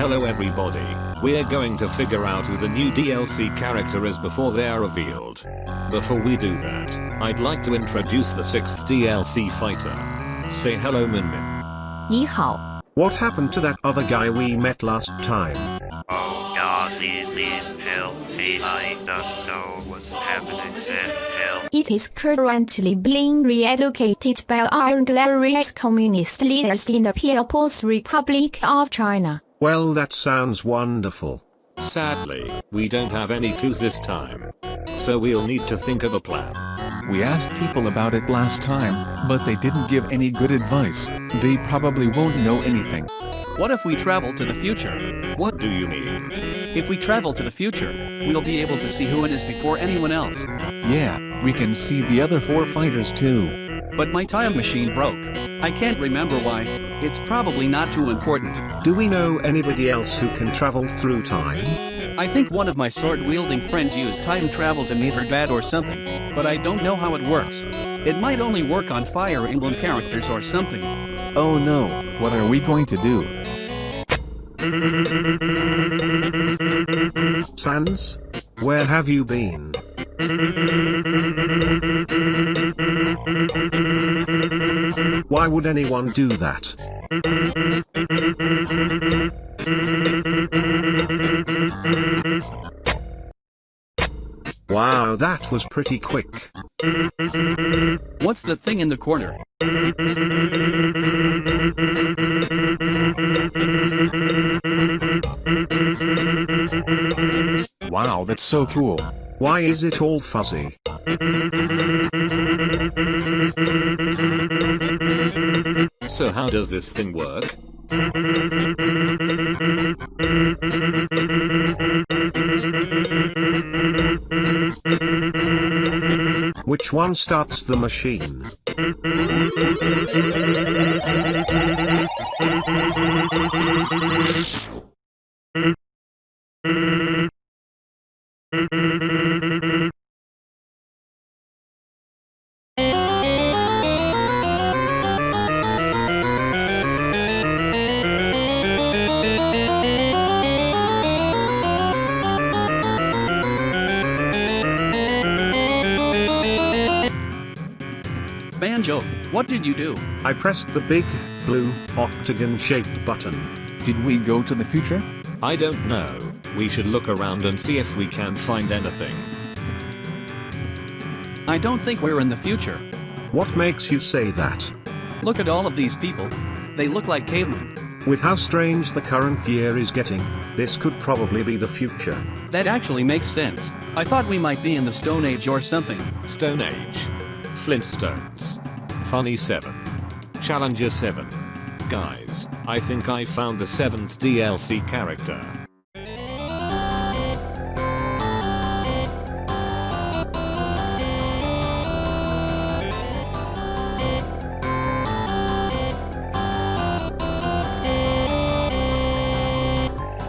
Hello everybody, we're going to figure out who the new DLC character is before they are revealed. Before we do that, I'd like to introduce the 6th DLC fighter. Say hello Min Min. 你好，What happened to that other guy we met last time? Oh God, please, please, help me. I don't know what's happening. Send help. it is currently being re-educated by our glorious communist leaders in the People's Republic of China. Well, that sounds wonderful. Sadly, we don't have any clues this time. So we'll need to think of a plan. We asked people about it last time, but they didn't give any good advice. They probably won't know anything. What if we travel to the future? What do you mean? If we travel to the future, we'll be able to see who it is before anyone else. Yeah, we can see the other four fighters too. But my time machine broke. I can't remember why. It's probably not too important. Do we know anybody else who can travel through time? I think one of my sword-wielding friends used time travel to meet her dad or something, but I don't know how it works. It might only work on Fire Emblem characters or something. Oh no, what are we going to do? Sans? Where have you been? Why would anyone do that? Wow, that was pretty quick. What's the thing in the corner? That's so cool. Why is it all fuzzy? So how does this thing work? Which one starts the machine? Banjo, what did you do? I pressed the big, blue, octagon-shaped button. Did we go to the future? I don't know. We should look around and see if we can find anything. I don't think we're in the future. What makes you say that? Look at all of these people. They look like cavemen. With how strange the current year is getting, this could probably be the future. That actually makes sense. I thought we might be in the Stone Age or something. Stone Age. Flintstones. Funny 7. Challenger 7 guys, I think I found the 7th DLC character.